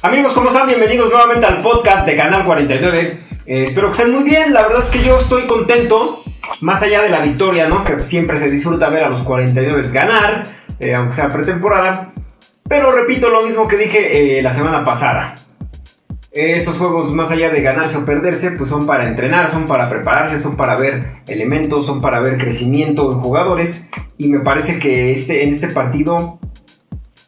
Amigos, ¿cómo están? Bienvenidos nuevamente al podcast de Canal 49. Eh, espero que estén muy bien. La verdad es que yo estoy contento. Más allá de la victoria, ¿no? Que siempre se disfruta ver a los 49 ganar, eh, aunque sea pretemporada. Pero repito lo mismo que dije eh, la semana pasada. Estos juegos, más allá de ganarse o perderse, pues son para entrenar, son para prepararse, son para ver elementos, son para ver crecimiento en jugadores. Y me parece que este, en este partido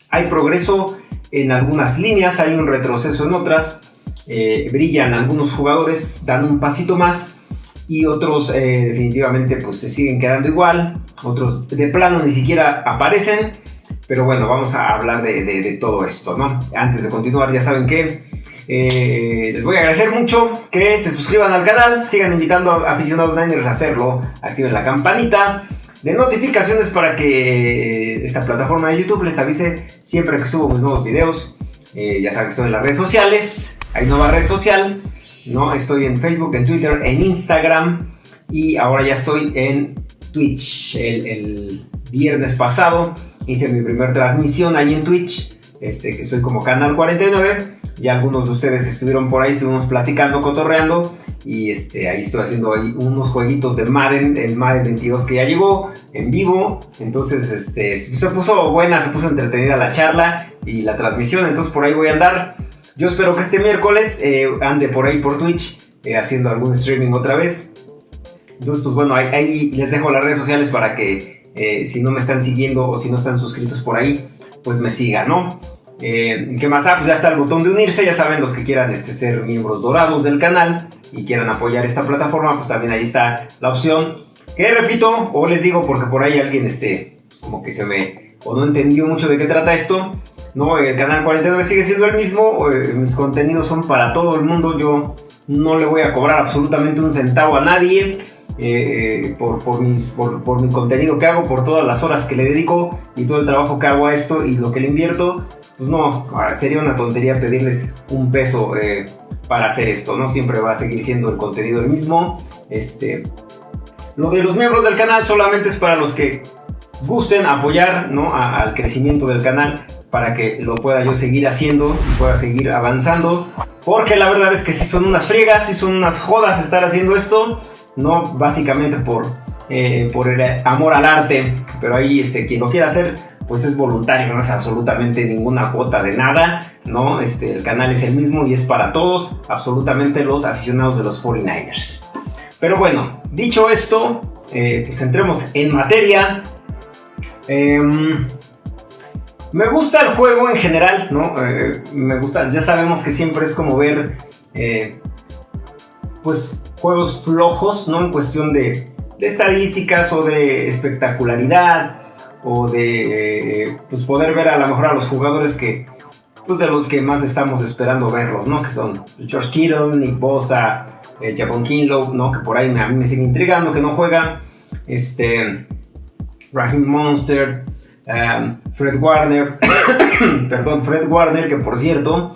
hay progreso en algunas líneas, hay un retroceso en otras, eh, brillan algunos jugadores, dan un pasito más y otros eh, definitivamente pues se siguen quedando igual, otros de plano ni siquiera aparecen, pero bueno, vamos a hablar de, todo esto, ¿no? Antes de continuar, ya saben que eh, les voy a agradecer mucho que se suscriban al canal, sigan invitando a aficionados Niners a hacerlo, activen la campanita de notificaciones para que esta plataforma de YouTube les avise siempre que subo mis nuevos videos. Eh, ya saben que estoy en las redes sociales, hay nueva red social, ¿no? Estoy en Facebook, en Twitter, en Instagram y ahora ya estoy en Twitch. El, viernes pasado hice mi primera transmisión ahí en Twitch, este, que soy como Canal 49. Ya algunos de ustedes estuvieron por ahí, estuvimos platicando, cotorreando y este, ahí estoy haciendo ahí unos jueguitos de Madden, el Madden 22 que ya llegó en vivo. Entonces este, se puso buena, se puso entretenida la charla y la transmisión. Entonces por ahí voy a andar. Yo espero que este miércoles eh, ande por ahí por Twitch eh, haciendo algún streaming otra vez. Entonces pues bueno, ahí, les dejo las redes sociales para que eh, si no me están siguiendo o si no están suscritos por ahí, pues me sigan, ¿no? Eh, ¿Qué más? Ah, pues ya está el botón de unirse, ya saben los que quieran este, ser miembros dorados del canal y quieran apoyar esta plataforma, pues también ahí está la opción. Que repito, o les digo porque por ahí alguien este, pues como que se me, o no entendió mucho de qué trata esto. No, el canal 49 sigue siendo el mismo, eh, mis contenidos son para todo el mundo, yo no le voy a cobrar absolutamente un centavo a nadie. Eh, por, por, mis, por, por, mi contenido que hago, por todas las horas que le dedico y todo el trabajo que hago a esto y lo que le invierto, pues no, ah, sería una tontería pedirles un peso eh, para hacer esto, ¿no? Siempre va a seguir siendo el contenido el mismo. Este, lo de los miembros del canal solamente es para los que gusten apoyar ¿no? al crecimiento del canal para que lo pueda yo seguir haciendo y pueda seguir avanzando. Porque la verdad es que si son unas friegas, si son unas jodas estar haciendo esto, no básicamente por, eh, por el amor al arte, pero ahí este, quien lo quiera hacer, pues es voluntario, no es absolutamente ninguna cuota de nada, ¿no? Este, el canal es el mismo y es para todos, absolutamente los aficionados de los 49ers. Pero bueno, dicho esto, eh, pues entremos en materia. Em, me gusta el juego en general, ¿no? Eh, me gusta, ya sabemos que siempre es como ver, eh, pues, juegos flojos, ¿no? En cuestión de, estadísticas o de espectacularidad o de eh, pues poder ver a lo mejor a los jugadores que pues de los que más estamos esperando verlos, ¿no? Que son George Kittle, Nick Bosa, eh, Javon Kinlow, ¿no? Que por ahí a mí me sigue intrigando que no juega. Este, Raheem Monster, um, Fred Warner, perdón, Fred Warner, que por cierto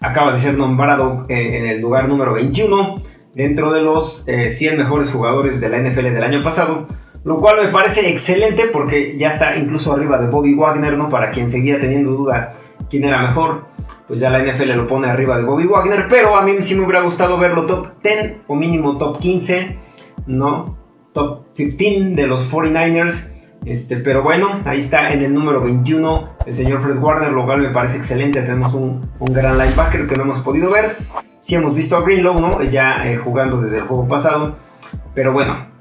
acaba de ser nombrado eh, en el lugar número 21 dentro de los 100 mejores jugadores de la NFL del año pasado lo cual me parece excelente porque ya está incluso arriba de Bobby Wagner, ¿no? Para quien seguía teniendo duda quién era mejor, pues ya la NFL lo pone arriba de Bobby Wagner, pero a mí sí me hubiera gustado verlo top 10 o mínimo top 15, ¿no? Top 15 de los 49ers. Este, pero bueno, ahí está en el número 21 el señor Fred Warner, lo cual me parece excelente. Tenemos un gran linebacker que no hemos podido ver. Sí hemos visto a Greenlow, ¿no? Ya eh, jugando desde el juego pasado. Pero bueno,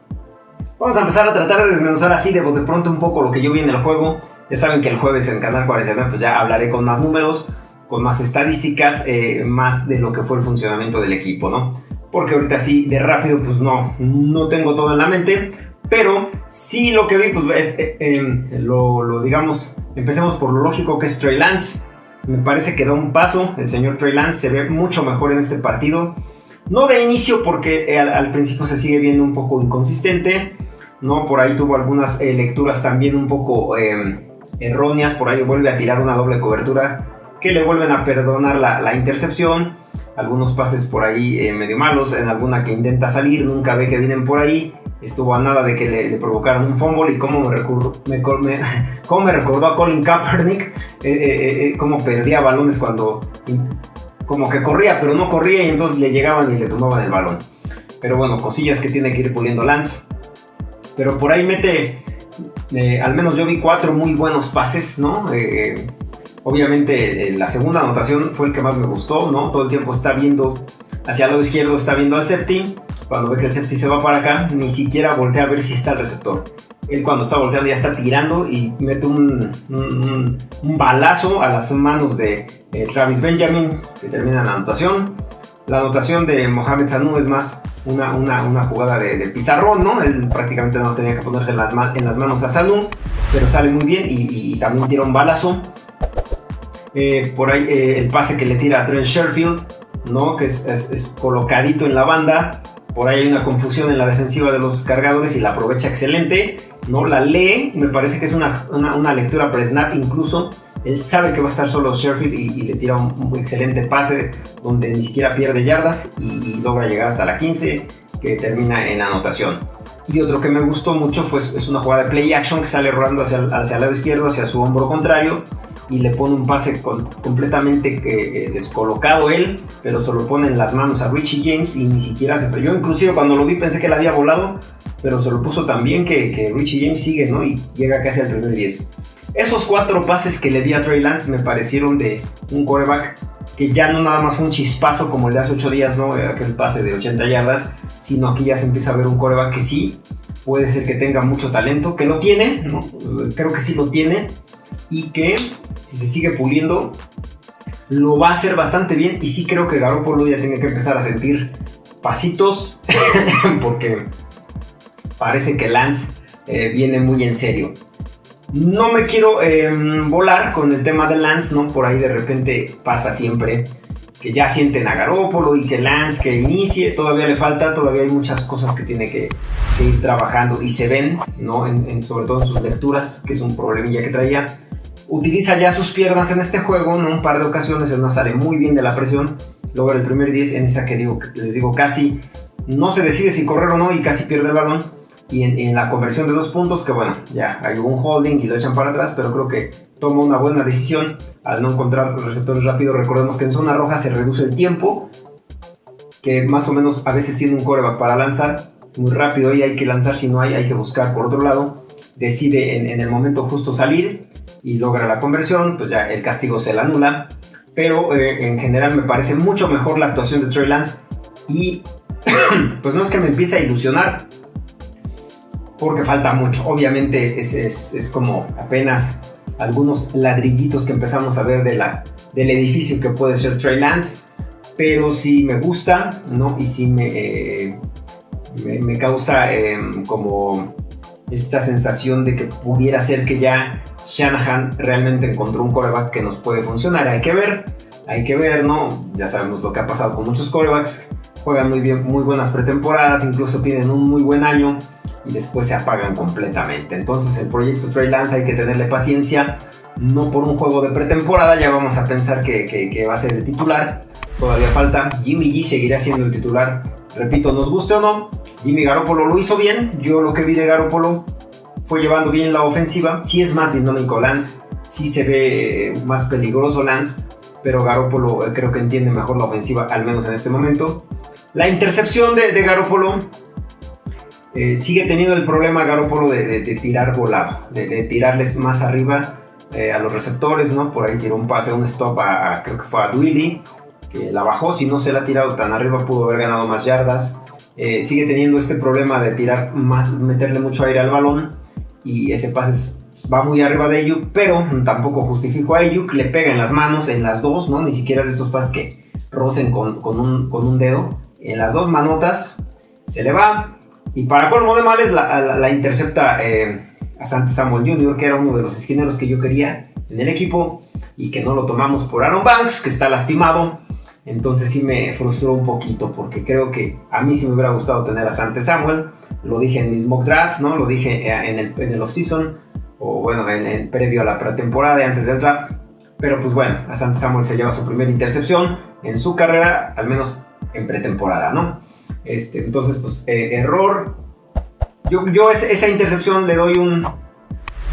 Vamos a empezar a tratar de desmenuzar así de, de pronto un poco lo que yo vi en el juego. Ya saben que el jueves en Canal 49 pues ya hablaré con más números, con más estadísticas, eh, más de lo que fue el funcionamiento del equipo, ¿no? Porque ahorita así de rápido pues no, no tengo todo en la mente, pero sí lo que vi pues es, eh, em, lo, lo, digamos, empecemos por lo lógico que es Trey Lance. Me parece que da un paso, el señor Trey Lance se ve mucho mejor en este partido. No de inicio porque eh, al, principio se sigue viendo un poco inconsistente, ¿no? Por ahí tuvo algunas eh, lecturas también un poco em, erróneas, por ahí vuelve a tirar una doble cobertura que le vuelven a perdonar la, intercepción. Algunos pases por ahí eh, medio malos, en alguna que intenta salir, nunca ve que vienen por ahí. Estuvo a nada de que le, provocaran un fumble y cómo me, me, me recordó a Colin Kaepernick, eh, cómo perdía balones cuando como que corría, pero no corría y entonces le llegaban y le tomaban el balón. Pero bueno, cosillas que tiene que ir puliendo Lance. Pero por ahí mete, eh, al menos yo vi cuatro muy buenos pases, ¿no? Eh, obviamente eh, la segunda anotación fue el que más me gustó, ¿no? Todo el tiempo está viendo hacia el lado izquierdo, está viendo al safety. Cuando ve que el safety se va para acá, ni siquiera voltea a ver si está el receptor. Él cuando está volteando ya está tirando y mete un, un, balazo a las manos de Travis Benjamin, que termina la anotación. La anotación de Mohamed Sanu es más una, una, jugada de, pizarrón, ¿no? Él prácticamente no tenía que ponerse en las, manos a Sanu, pero sale muy bien y, también tira un balazo. Eh, por ahí eh, el pase que le tira a Trent Sherfield, ¿no? Que es, colocadito en la banda. Por ahí hay una confusión en la defensiva de los cargadores y la aprovecha excelente. ¿no? La lee, me parece que es una, una, lectura pre-snap incluso él sabe que va a estar solo Sherfield y, le tira un, excelente pase donde ni siquiera pierde yardas y, logra llegar hasta la 15 que termina en anotación. Y otro que me gustó mucho fue es una jugada de play action que sale rodando hacia, hacia el lado izquierdo, hacia su hombro contrario y le pone un pase completamente eh, descolocado él, pero se lo pone en las manos a Richie James y ni siquiera se... Yo inclusive cuando lo vi pensé que le había volado, pero se lo puso también que, que Richie James sigue, ¿no? Y llega casi al primer 10. Esos cuatro pases que le di a Trey Lance me parecieron de un quarterback que ya no nada más fue un chispazo como el de hace 8 días, ¿no? Aquel pase de 80 yardas, sino aquí ya se empieza a ver un quarterback que sí, puede ser que tenga mucho talento, que lo tiene. Creo que sí lo tiene, y que si se sigue puliendo, lo va a hacer bastante bien, y sí creo que Garoppolo ya tiene que empezar a sentir pasitos, porque parece que Lance eh, viene muy en serio. No me quiero em, volar con el tema de Lance, ¿no? Por ahí de repente pasa siempre que ya sienten a Garópolo y que Lance que inicie, todavía le falta, todavía hay muchas cosas que tiene que, ir trabajando y se ven, ¿no? En, sobre todo en sus lecturas, que es un problemilla que traía. Utiliza ya sus piernas en este juego, ¿no? Un par de ocasiones, él no sale muy bien de la presión, logra el primer 10 en esa que digo, les digo, casi no se decide si correr o no y casi pierde el balón y en, la conversión de dos puntos, que bueno, ya hay un holding y lo echan para atrás, pero creo que toma una buena decisión al no encontrar receptores rápidos. Recordemos que en zona roja se reduce el tiempo, que más o menos a veces tiene un coreback para lanzar muy rápido y hay que lanzar, si no hay, hay que buscar por otro lado. Decide en, el momento justo salir y logra la conversión, pues ya el castigo se la anula. Pero eh, en general me parece mucho mejor la actuación de Trey Lance y pues no es que me empiece a ilusionar, porque falta mucho. Obviamente es, es, como apenas algunos ladrillitos que empezamos a ver de la, del edificio que puede ser Trey Lance, pero sí me gusta, ¿no? Y sí me, eh, me, causa em, como esta sensación de que pudiera ser que ya Shanahan realmente encontró un coreback que nos puede funcionar. Hay que ver, hay que ver, ¿no? Ya sabemos lo que ha pasado con muchos corebacks. Juegan muy bien, muy buenas pretemporadas, incluso tienen un muy buen año y después se apagan completamente. Entonces el proyecto Trey Lance hay que tenerle paciencia, no por un juego de pretemporada ya vamos a pensar que, va a ser el titular, todavía falta, Jimmy G seguirá siendo el titular, repito, nos guste o no, Jimmy Garoppolo lo hizo bien, yo lo que vi de Garoppolo fue llevando bien la ofensiva, sí es más dinámico Lance, sí se ve más peligroso Lance, pero Garoppolo eh, creo que entiende mejor la ofensiva, al menos en este momento. La intercepción de, de Garoppolo eh, sigue teniendo el problema Garoppolo de, tirar volado, de, tirarles más arriba eh, a los receptores, ¿no? Por ahí tiró un pase, un stop a, creo que fue a Duilly, que la bajó, si no se la ha tirado tan arriba pudo haber ganado más yardas. Eh, sigue teniendo este problema de tirar más, meterle mucho aire al balón y ese pase va muy arriba de Ayuk, pero tampoco justifico a Ayuk, le pega en las manos, en las dos, ¿no? Ni siquiera es de esos pases que rocen con, un, con un dedo, en las dos manotas se le va, y para colmo de males, la, intercepta eh, a Sante Samuel Jr., que era uno de los esquineros que yo quería en el equipo y que no lo tomamos por Aaron Banks, que está lastimado. Entonces sí me frustró un poquito porque creo que a mí sí me hubiera gustado tener a Sante Samuel. Lo dije en mis mock drafts, ¿no? Lo dije eh, en el, en el off-season o bueno, en, previo a la pretemporada y antes del draft. Pero pues bueno, Asante Samuel se lleva su primera intercepción en su carrera, al menos en pretemporada, ¿no? Este, entonces, pues, eh, error. Yo, yo esa intercepción le doy un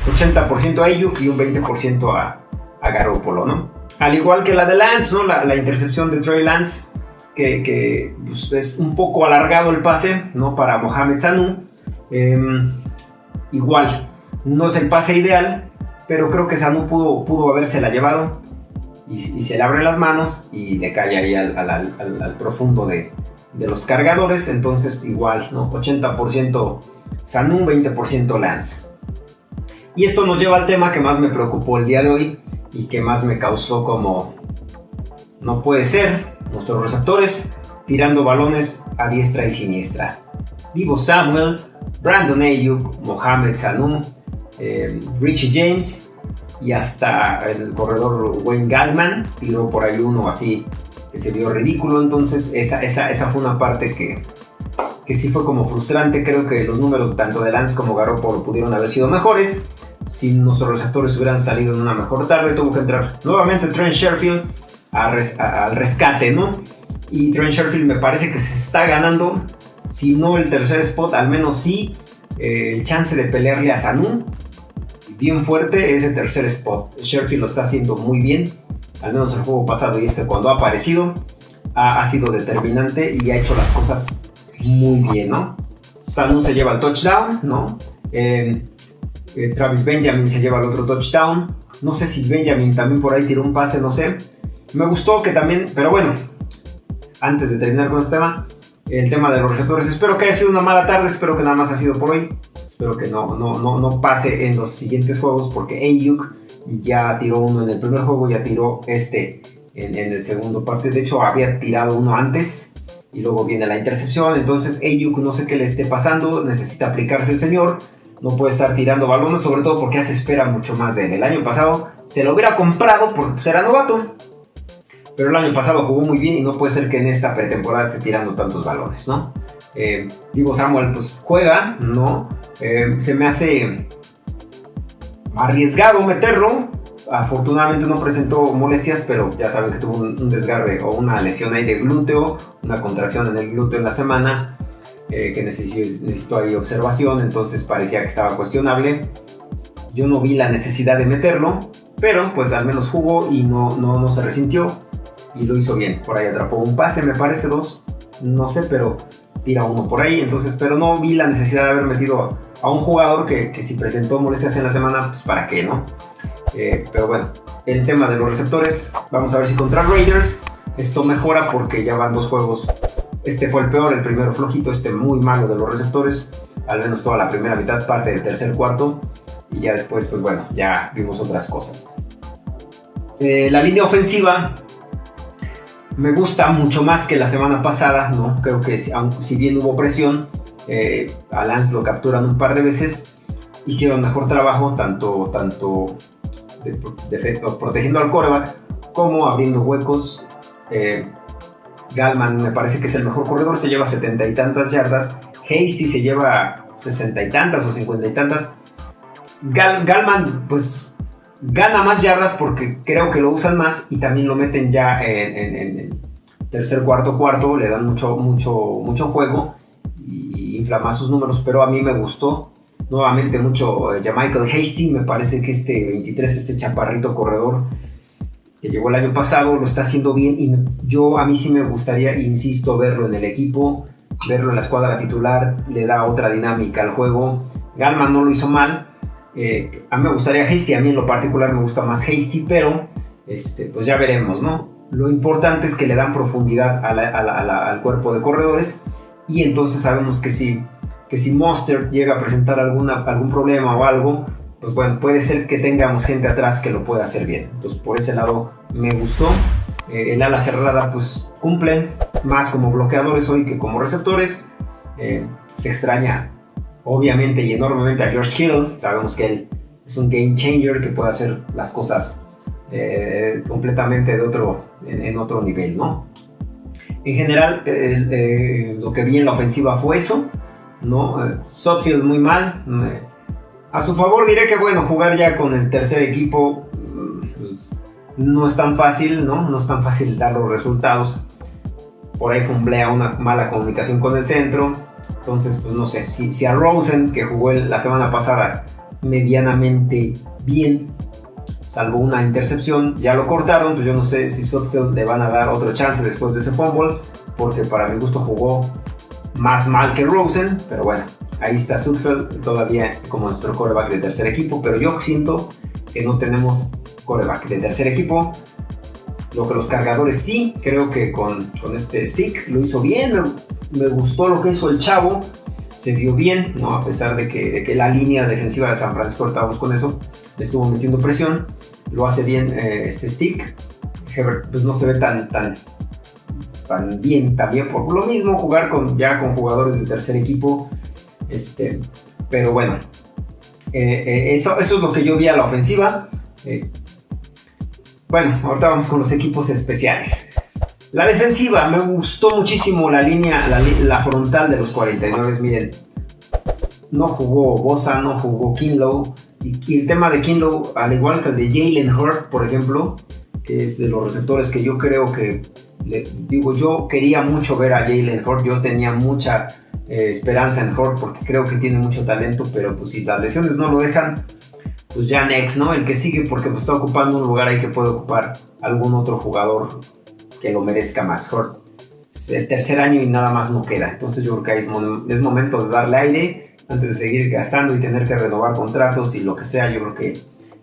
80% a Ayuk y un 20% a, a Garoppolo, ¿no? Al igual que la de Lance, ¿no? La, intercepción de Trey Lance, que, pues, es un poco alargado el pase, ¿no? Para Mohamed Sanu. Em, igual, no es el pase ideal, pero creo que Sanu pudo, pudo habérsela llevado y, se le abre las manos y le cae ahí al, profundo de, los cargadores. Entonces, igual, ¿no? 80% Sanu, 20% Lance. Y esto nos lleva al tema que más me preocupó el día de hoy y que más me causó como no puede ser nuestros receptores tirando balones a diestra y siniestra. Divo Samuel, Brandon Ayuk, Mohamed Sanu, eh, Richie James y hasta el corredor Wayne Gallman tiró por ahí uno así que se vio ridículo. Entonces esa, esa, esa fue una parte que, que sí fue como frustrante. Creo que los números tanto de Lance como Garoppolo pudieron haber sido mejores si nuestros receptores hubieran salido en una mejor tarde, tuvo que entrar nuevamente Trent Sherfield al rescate, ¿no? Y Trent Sherfield me parece que se está ganando, si no el tercer spot, al menos sí eh, el chance de pelearle a Sanu. Bien fuerte ese tercer spot. Sherfield lo está haciendo muy bien, al menos el juego pasado y este cuando ha aparecido ha, sido determinante y ha hecho las cosas muy bien, ¿no? Sanu se lleva el touchdown, ¿no? Eh, eh, Travis Benjamin se lleva el otro touchdown. No sé si Benjamin también por ahí tiró un pase, no sé. Me gustó que también, pero bueno, antes de terminar con este tema, el tema de los receptores. Espero que haya sido una mala tarde, espero que nada más ha sido por hoy. Espero que no, no, no, no pase en los siguientes juegos porque Ayuk ya tiró uno en el primer juego, ya tiró este en, en el segundo parte. De hecho, había tirado uno antes y luego viene la intercepción. Entonces, Ayuk no sé qué le esté pasando, necesita aplicarse el señor no puede estar tirando balones, sobre todo porque ya se espera mucho más de él. El año pasado se lo hubiera comprado porque pues, era novato, pero el año pasado jugó muy bien y no puede ser que en esta pretemporada esté tirando tantos balones, ¿no? Eh, Divo Samuel pues juega, ¿no? Eh, se me hace arriesgado meterlo. Afortunadamente no presentó molestias, pero ya saben que tuvo un desgarre o una lesión ahí de glúteo, una contracción en el glúteo en la semana. Eh, que necesito, ahí observación, entonces parecía que estaba cuestionable. Yo no vi la necesidad de meterlo, pero pues al menos jugó y no, no, no se resintió y lo hizo bien. Por ahí atrapó un pase, me parece dos, no sé, pero tira uno por ahí. Entonces, pero no vi la necesidad de haber metido a un jugador que, que si presentó molestias en la semana, pues para qué, ¿no? Eh, pero bueno, el tema de los receptores, vamos a ver si contra Raiders esto mejora porque ya van dos juegos este fue el peor, el primero flojito, este muy malo de los receptores, al menos toda la primera mitad, parte del tercer cuarto, y ya después, pues bueno, ya vimos otras cosas. Eh, la línea ofensiva me gusta mucho más que la semana pasada, ¿no? Creo que si, bien hubo presión, eh, a Lance lo capturan un par de veces, hicieron mejor trabajo, tanto, tanto protegiendo al coreback como abriendo huecos. Eh, Galman me parece que es el mejor corredor, se lleva setenta y tantas yardas. Hasty se lleva sesenta y tantas o cincuenta y tantas. Galman, pues gana más yardas porque creo que lo usan más y también lo meten ya en, tercer, cuarto, cuarto. Le dan mucho, mucho, mucho juego y inflama sus números, pero a mí me gustó nuevamente mucho eh, ya Michael Hasty. Me parece que este 23, este chaparrito corredor que llegó el año pasado, lo está haciendo bien y yo a mí sí me gustaría, insisto, verlo en el equipo, verlo en la escuadra titular, le da otra dinámica al juego. Galman no lo hizo mal, eh, a mí me gustaría Hasty, a mí en lo particular me gusta más Hasty, pero este, pues ya veremos, ¿no? Lo importante es que le dan profundidad al cuerpo de corredores y entonces sabemos que si, que si Monster llega a presentar alguna, algún problema o algo, pues bueno, puede ser que tengamos gente atrás que lo pueda hacer bien. Entonces por ese lado me gustó. Eh, el ala cerrada pues cumplen más como bloqueadores hoy que como receptores. Eh, se extraña obviamente y enormemente a George Hill. Sabemos que él es un game changer que puede hacer las cosas eh, completamente de otro, en, otro nivel, ¿no? En general, lo que vi en la ofensiva fue eso, ¿no? Sotfield muy mal, a su favor diré que bueno, jugar ya con el tercer equipo, mm, pues, no es tan fácil, ¿no? No es tan fácil dar los resultados. Por ahí fumblea una mala comunicación con el centro. Entonces, pues no sé, si a Rosen, que jugó la semana pasada medianamente bien, salvo una intercepción, ya lo cortaron, pues yo no sé si Sotfield le van a dar otro chance después de ese fumble, porque para mi gusto jugó más mal que Rosen, pero bueno, ahí está Sutfield todavía como nuestro coreback de tercer equipo, pero yo siento que no tenemos coreback de tercer equipo. Lo que los cargadores sí, creo que con, con este stick lo hizo bien, me, gustó lo que hizo el chavo, se vio bien, ¿no? a pesar de que, de que la línea defensiva de San Francisco, estábamos con eso, estuvo metiendo presión, lo hace bien eh, este stick. Hebert pues no se ve tan, tan, tan bien también por lo mismo, jugar con, ya con jugadores de tercer equipo, este, pero bueno, eh, eh, eso, eso es lo que yo vi a la ofensiva. bueno, ahorita vamos con los equipos especiales. La defensiva, me gustó muchísimo la línea, la, frontal de los 49. Miren, no jugó Bosa, no jugó Kinlow. Y, el tema de Kinlow, al igual que el de Jalen Hurt, por ejemplo, que es de los receptores que yo creo que, digo, yo quería mucho ver a Jalen Hurt. Yo tenía mucha eh, esperanza en Hurt porque creo que tiene mucho talento, pero pues si las lesiones no lo dejan, pues ya next, ¿no? El que sigue porque pues, está ocupando un lugar ahí que puede ocupar algún otro jugador que lo merezca más. Es el tercer año y nada más no queda. Entonces yo creo que es, momento de darle aire antes de seguir gastando y tener que renovar contratos y lo que sea. Yo creo que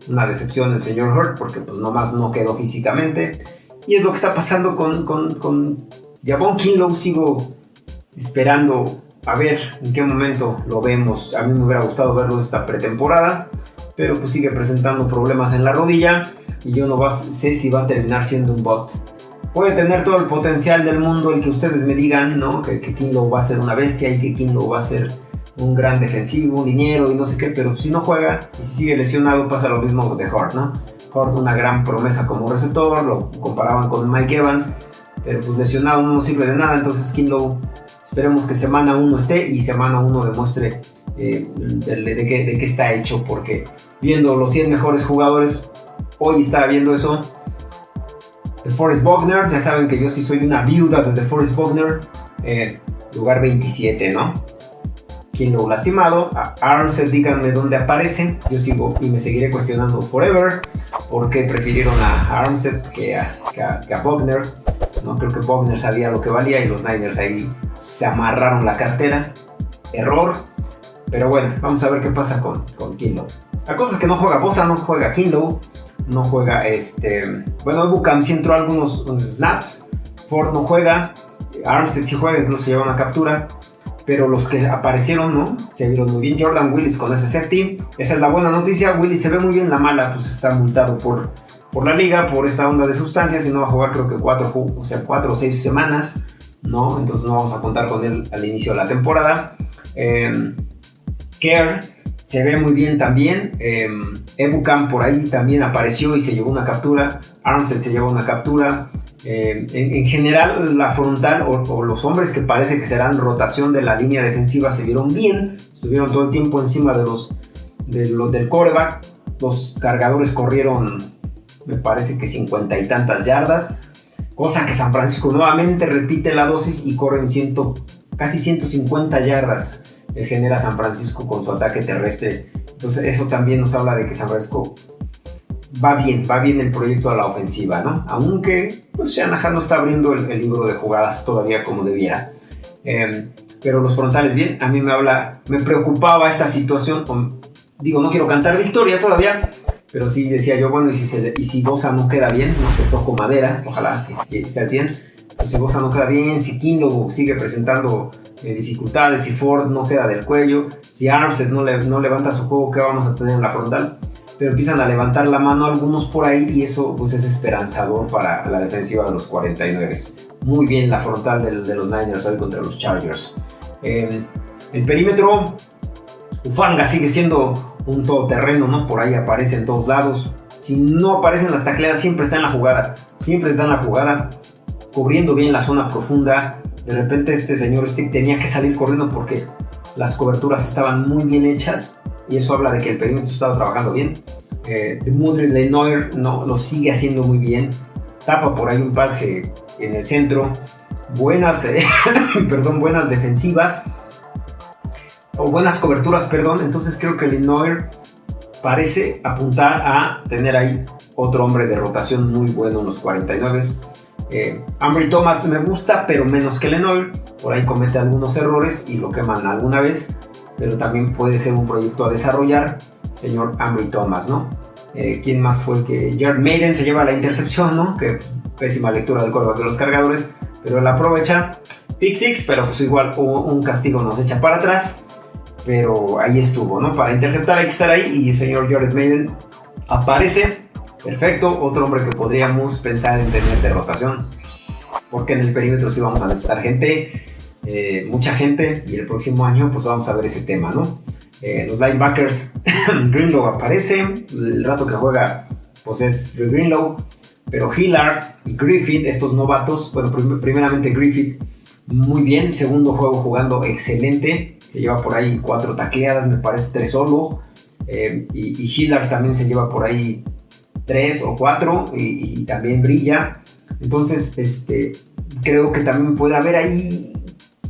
una decepción el señor Hurt porque pues nomás no quedó físicamente. Y es lo que está pasando con, con, con Javon Kinlow. Sigo esperando a ver en qué momento lo vemos. A mí me hubiera gustado verlo esta pretemporada, pero pues sigue presentando problemas en la rodilla y yo no sé si va a terminar siendo un bot puede tener todo el potencial del mundo, el que ustedes me digan, ¿no? Que, que Kinlo va a ser una bestia y que Kinlo va a ser un gran defensivo, un liniero y no sé qué, pero si no juega y si sigue lesionado pasa lo mismo de Hort, ¿no? Hort una gran promesa como receptor, lo comparaban con Mike Evans, pero pues lesionado no sirve de nada, entonces Kinlo esperemos que semana 1 esté y semana 1 demuestre eh, de, de, qué, de, está hecho, porque viendo los 100 mejores jugadores, hoy estaba viendo eso, The Forest Bogner, ya saben que yo sí soy una viuda de The Forest Bogner, eh, lugar 27, ¿no? Quien lastimado, a Armstead, díganme dónde aparecen, yo sigo y me seguiré cuestionando forever, por qué prefirieron a Armstead que a, Bogner, ¿no? Creo que Bogner sabía lo que valía y los Niners ahí se amarraron la cartera, error, pero bueno, vamos a ver qué pasa con, con. La cosa es que no juega Bosa, no juega Kinlow, no juega este. Bueno, Bucam sí entró algunos snaps. Ford no juega. Armstead sí juega, incluso lleva una captura. Pero los que aparecieron, ¿no? Se vieron muy bien. Jordan Willis con ese safety. Esa es la buena noticia. Willis se ve muy bien. La mala, pues está multado por, por la liga, por esta onda de sustancias. Y no va a jugar, creo que cuatro, o sea, cuatro o seis semanas. ¿no? Entonces no vamos a contar con él al inicio de la temporada. Eh, Care se ve muy bien también. Eh, Ebucam por ahí también apareció y se llevó una captura. Armstead se llevó una captura. Em, en, general, la frontal o, los hombres que parece que serán rotación de la línea defensiva se vieron bien. Estuvieron todo el tiempo encima de los, de del coreback. Los cargadores corrieron, me parece que cincuenta y tantas yardas. Cosa que San Francisco nuevamente repite la dosis y corren ciento, casi 150 yardas genera San Francisco con su ataque terrestre. Entonces eso también nos habla de que San Francisco va bien, va bien el proyecto a la ofensiva, ¿no? Aunque pues Shanahan no está abriendo el, libro de jugadas todavía como debiera. Em, pero los frontales bien, a mí me habla, me preocupaba esta situación, digo, no quiero cantar victoria todavía, pero sí decía yo, bueno, y si, se, y si Bosa no queda bien, no que toco madera, ojalá que, sea al 100, pues si Bosa no queda bien, si Kinlo sigue presentando eh, dificultades, si Ford no queda del cuello, si Armstead no, no levanta su juego, ¿qué vamos a tener en la frontal? Pero empiezan a levantar la mano algunos por ahí y eso pues es esperanzador para la defensiva de los 49. Muy bien la frontal de, los Niners hoy contra los Chargers. Eh, el perímetro, Ufanga sigue siendo un todoterreno, ¿no? Por ahí aparece en todos lados. Si no aparecen las tacleadas, siempre está en la jugada. Siempre está en la jugada, cubriendo bien la zona profunda, de repente este señor Stick tenía que salir corriendo porque las coberturas estaban muy bien hechas y eso habla de que el perímetro estaba trabajando bien. Eh, Mudry Lenoir no, lo sigue haciendo muy bien. Tapa por ahí un pase en el centro. Buenas, eh, perdón, buenas defensivas. O buenas coberturas, perdón. Entonces creo que Lenoir parece apuntar a tener ahí otro hombre de rotación muy bueno en los 49. Eh, Ambry Thomas me gusta, pero menos que Lenoir. Por ahí comete algunos errores y lo queman alguna vez. Pero también puede ser un proyecto a desarrollar señor Ambry Thomas, ¿no? Eh, ¿Quién más fue el que... Jared Maiden se lleva la intercepción, ¿no? Que pésima lectura del coreback de los cargadores, pero él aprovecha. Pick six, pero pues igual un castigo nos echa para atrás. Pero ahí estuvo, ¿no? Para interceptar hay que estar ahí y el señor Jared Maiden aparece. Perfecto, otro hombre que podríamos pensar en tener de rotación. Porque en el perímetro sí vamos a necesitar gente, eh, mucha gente, y el próximo año pues vamos a ver ese tema, ¿no? Eh, los linebackers, Greenlow aparece, el rato que juega pues es Greenlow, pero Hillard y Griffith, estos novatos, bueno, primeramente Griffith muy bien, segundo juego jugando excelente, se lleva por ahí cuatro tacleadas, me parece tres solo, eh, y, Hillard también se lleva por ahí tres o cuatro y, también brilla, entonces este, creo que también puede haber ahí,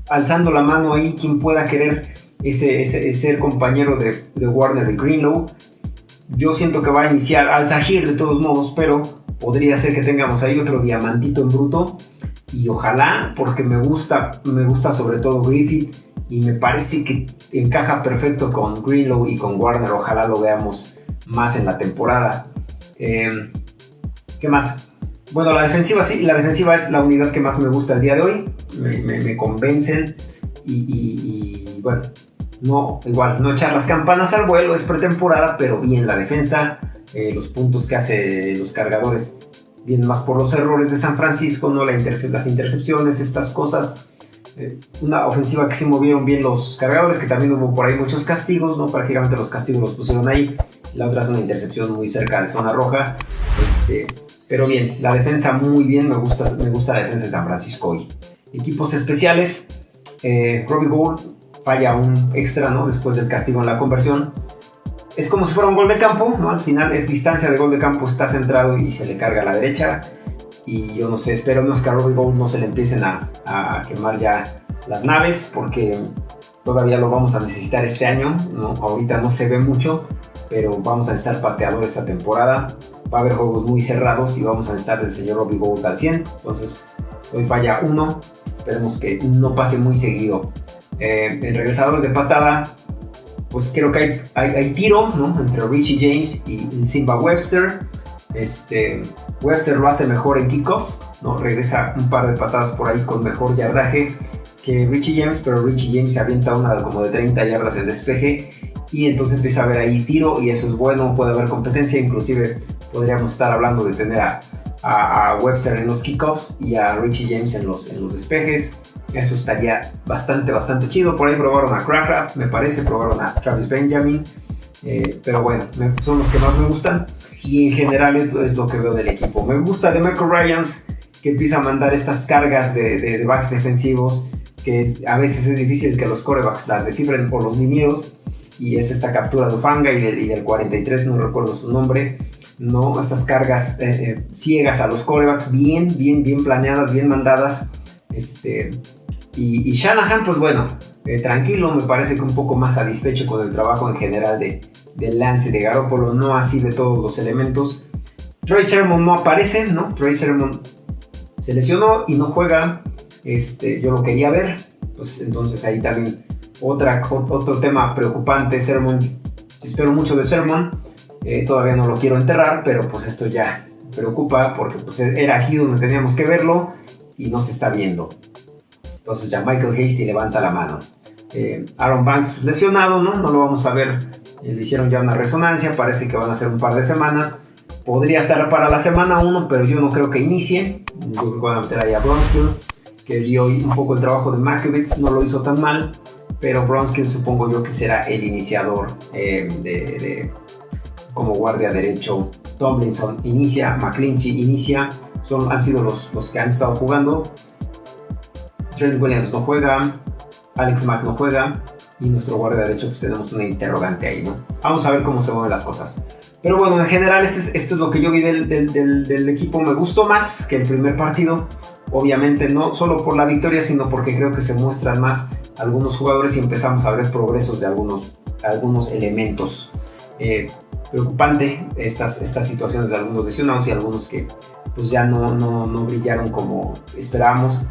alzando la mano ahí, quien pueda querer ese, ese, ser compañero de, Warner de Greenlow. Yo siento que va a iniciar al Zahir de todos modos, pero podría ser que tengamos ahí otro diamantito en bruto. Y ojalá, porque me gusta, me gusta sobre todo Griffith y me parece que encaja perfecto con Greenlow y con Warner. Ojalá lo veamos más en la temporada. Em, ¿Qué más? Bueno, la defensiva sí, la defensiva es la unidad que más me gusta el día de hoy. Me, convencen y, bueno, no, igual, no echar las campanas al vuelo, es pretemporada, pero bien la defensa, eh, los puntos que hace los cargadores vienen más por los errores de San Francisco, no la las intercepciones, estas cosas. Eh, una ofensiva que se movieron bien los cargadores, que también hubo por ahí muchos castigos, ¿no? Prácticamente los castigos los pusieron ahí. La otra es una intercepción muy cerca de zona roja. Este, pero bien, la defensa muy bien, me gusta, me gusta la defensa de San Francisco hoy. Equipos especiales, eh, Robbie Gould falla un extra, ¿no? Después del castigo en la conversión. Es como si fuera un gol de campo, ¿no? Al final es distancia de gol de campo, está centrado y se le carga a la derecha. Y yo no sé, espero que a Robbie Gold no se le empiecen a, quemar ya las naves, porque todavía lo vamos a necesitar este año, ¿no? Ahorita no se ve mucho, pero vamos a necesitar pateadores esta temporada. Va a haber juegos muy cerrados y vamos a necesitar del señor Robbie Gold al 100. Entonces, hoy falla uno. Esperemos que no pase muy seguido. Eh, en regresadores de patada, pues creo que hay, hay, tiro ¿no? entre Richie James y Simba Webster. Este, Webster lo hace mejor en kickoff, ¿no? regresa un par de patadas por ahí con mejor yardaje que Richie James, pero Richie James se avienta una como de 30 yardas en despeje y entonces empieza a haber ahí tiro y eso es bueno, puede haber competencia, inclusive podríamos estar hablando de tener a, a, Webster en los kickoffs y a Richie James en los, en los despejes. Eso estaría bastante, bastante chido. Por ahí probaron a Crackraft, me parece, probaron a Travis Benjamin. Eh, pero bueno, son los que más me gustan. Y en general es, lo que veo del equipo. Me gusta de Michael Ryans, que empieza a mandar estas cargas de, de, backs defensivos, que a veces es difícil que los corebacks las descifren por los linieros. Y es esta captura de Ufanga y del, y del 43, no recuerdo su nombre. No, estas cargas eh, eh, ciegas a los corebacks, bien, bien, bien planeadas, bien mandadas. Este, y, Shanahan, pues bueno, eh, tranquilo, me parece que un poco más satisfecho con el trabajo en general de, del lance de Garoppolo, no así de todos los elementos. Troy Sermon no aparece, ¿no? Troy Sermon se lesionó y no juega. Este, yo lo quería ver, pues entonces ahí también otra, otro tema preocupante. Sermon, espero mucho de Sermon, eh, todavía no lo quiero enterrar, pero pues esto ya preocupa porque pues era aquí donde teníamos que verlo y no se está viendo. Entonces ya Michael Hasty levanta la mano. Eh, Aaron Banks lesionado, ¿no? No lo vamos a ver. Eh, le hicieron ya una resonancia, parece que van a ser un par de semanas. Podría estar para la semana 1, pero yo no creo que inicie. Yo creo que van a meter ahí a Bronskill, que dio un poco el trabajo de Makovitz, no lo hizo tan mal, pero Bronskill supongo yo que será el iniciador eh, de, como guardia derecho. Tomlinson inicia, McClinchy inicia, son, han sido los, los que han estado jugando. Trent Williams no juega, Alex Mack no juega y nuestro guardia derecho pues tenemos una interrogante ahí, ¿no? Vamos a ver cómo se mueven las cosas. Pero bueno, en general este esto es lo que yo vi del, del, equipo. Me gustó más que el primer partido. Obviamente no solo por la victoria, sino porque creo que se muestran más algunos jugadores y empezamos a ver progresos de algunos, algunos elementos. Eh, preocupante estas, estas situaciones de algunos lesionados y algunos que pues ya no, no, no brillaron como esperábamos.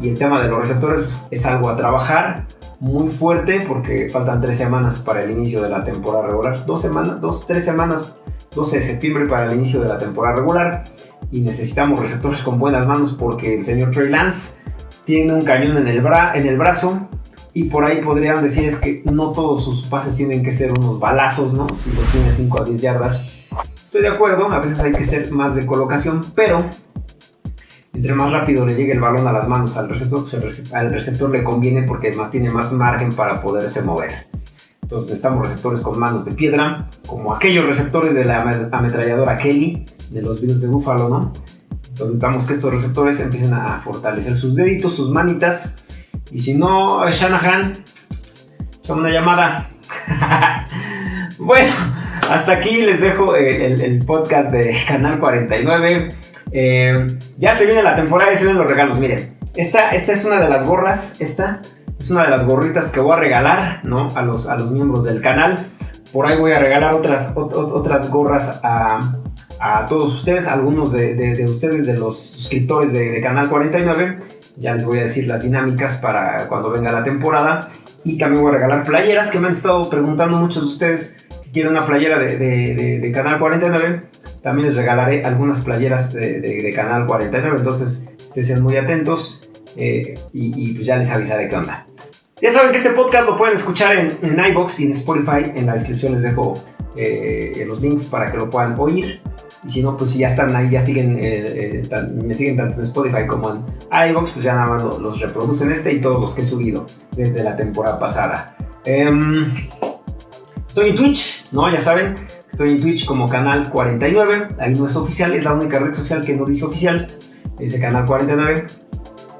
Y el tema de los receptores pues, es algo a trabajar muy fuerte porque faltan tres semanas para el inicio de la temporada regular. Dos semanas, dos, tres semanas, 12 de septiembre para el inicio de la temporada regular. Y necesitamos receptores con buenas manos porque el señor Trey Lance tiene un cañón en el, bra en el brazo. Y por ahí podrían decir es que no todos sus pases tienen que ser unos balazos, ¿no? Si los tiene 5 a 10 yardas. Estoy de acuerdo, a veces hay que ser más de colocación, pero entre más rápido le llegue el balón a las manos al receptor, pues al receptor le conviene porque tiene más margen para poderse mover. Entonces necesitamos receptores con manos de piedra, como aquellos receptores de la ametralladora Kelly de los Bills de Buffalo, ¿no? Entonces necesitamos que estos receptores empiecen a fortalecer sus deditos, sus manitas. Y si no, Shanahan, llama una llamada. bueno, hasta aquí les dejo el, el podcast de Canal 49. Eh, ya se viene la temporada y se vienen los regalos. Miren, esta, esta es una de las gorras. Esta es una de las gorritas que voy a regalar ¿no? a, los, a los miembros del canal. Por ahí voy a regalar otras, otras gorras a, a todos ustedes, algunos de, de, ustedes, de los suscriptores de, Canal 49. Ya les voy a decir las dinámicas para cuando venga la temporada. Y también voy a regalar playeras que me han estado preguntando muchos de ustedes que quieren una playera de, Canal 49. También les regalaré algunas playeras de, Canal 49, entonces estén muy atentos eh, y, pues ya les avisaré qué onda. Ya saben que este podcast lo pueden escuchar en, en iBox y en Spotify. En la descripción les dejo eh, los links para que lo puedan oír. Y si no, pues si ya están ahí, ya siguen, eh, me siguen tanto en Spotify como en iBox, pues ya nada más los, reproducen este y todos los que he subido desde la temporada pasada. Em, estoy en Twitch, ¿no? Ya saben, Estoy en Twitch como Canal 49. Ahí no es oficial, es la única red social que no dice oficial. Dice Canal 49.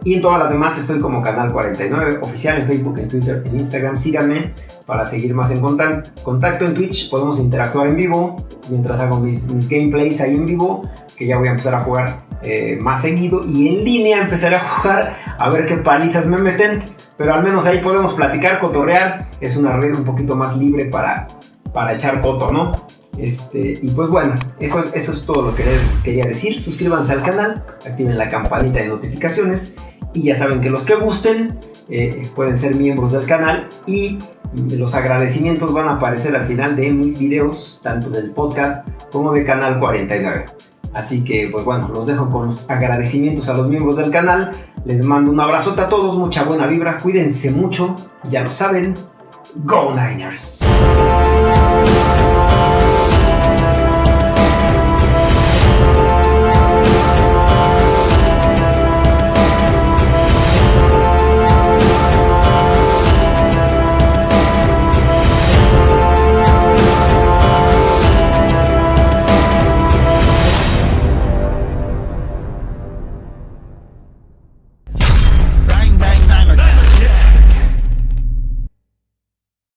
Y en todas las demás estoy como Canal 49 oficial en Facebook, en Twitter, en Instagram. Síganme para seguir más en contacto en Twitch. Podemos interactuar en vivo mientras hago mis, gameplays ahí en vivo, que ya voy a empezar a jugar eh, más seguido. Y en línea empezaré a jugar a ver qué palizas me meten. Pero al menos ahí podemos platicar, cotorrear. Es una red un poquito más libre para, para echar coto, ¿no? Este, y pues bueno, eso, es todo lo que quería decir. Suscríbanse al canal, activen la campanita de notificaciones y ya saben que los que gusten eh, pueden ser miembros del canal y los agradecimientos van a aparecer al final de mis videos, tanto del podcast como de Canal 49. Así que pues bueno, los dejo con los agradecimientos a los miembros del canal. Les mando un abrazote a todos, mucha buena vibra, cuídense mucho ya lo saben, Go Niners.